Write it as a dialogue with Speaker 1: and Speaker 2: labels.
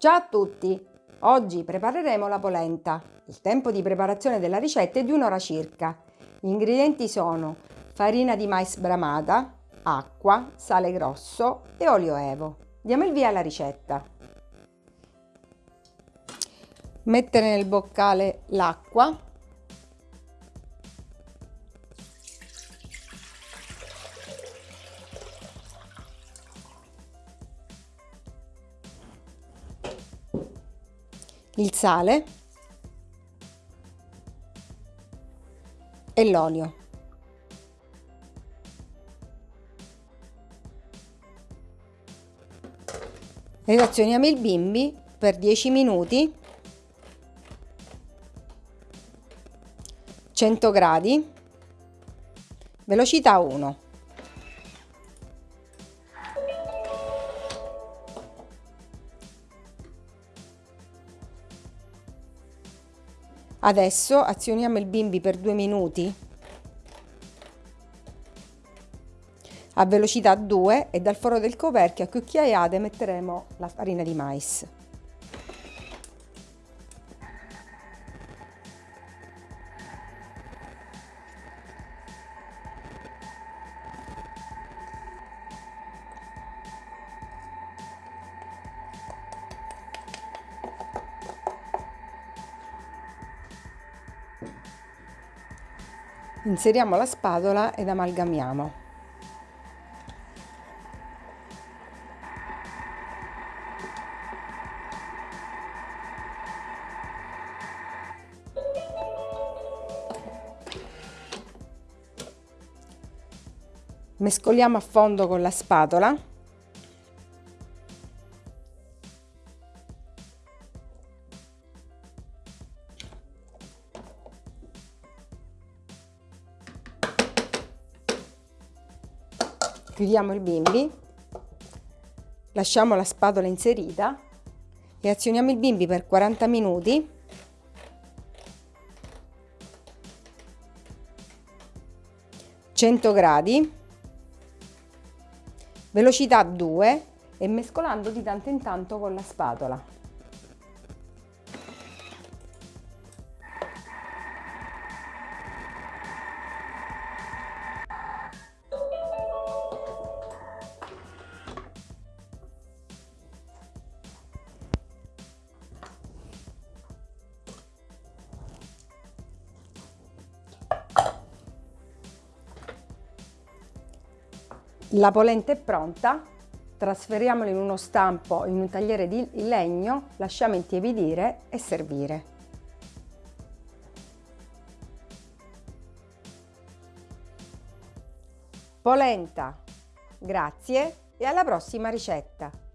Speaker 1: Ciao a tutti! Oggi prepareremo la polenta. Il tempo di preparazione della ricetta è di un'ora circa. Gli ingredienti sono farina di mais bramata, acqua, sale grosso e olio evo. Diamo il via alla ricetta. Mettere nel boccale l'acqua il sale e l'olio. Relazioniamo il bimbi per 10 minuti. 100 gradi. Velocità 1 Adesso azioniamo il bimbi per due minuti a velocità 2 e dal foro del coperchio a cucchiaiate metteremo la farina di mais. Inseriamo la spatola ed amalgamiamo. Mescoliamo a fondo con la spatola chiudiamo il bimbi, lasciamo la spatola inserita e azioniamo il bimbi per 40 minuti (100 gradi) velocità 2 e mescolando di tanto in tanto con la spatola. La polenta è pronta, trasferiamola in uno stampo in un tagliere di legno, lasciamo intiepidire e servire. Polenta, grazie e alla prossima ricetta!